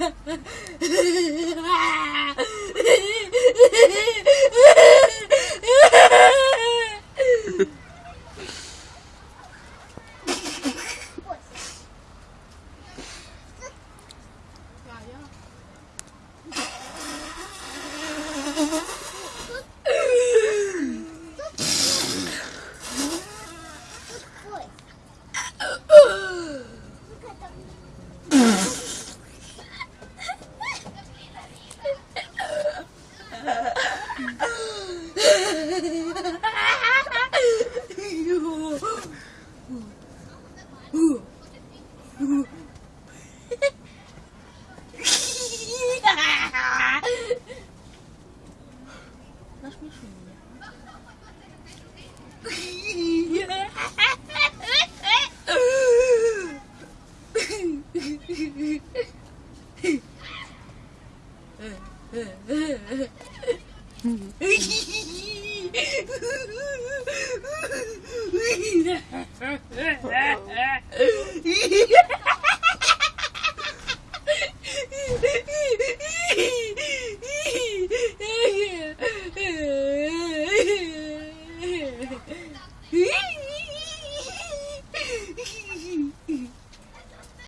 Good boy. Ha! Ha ha ha ha!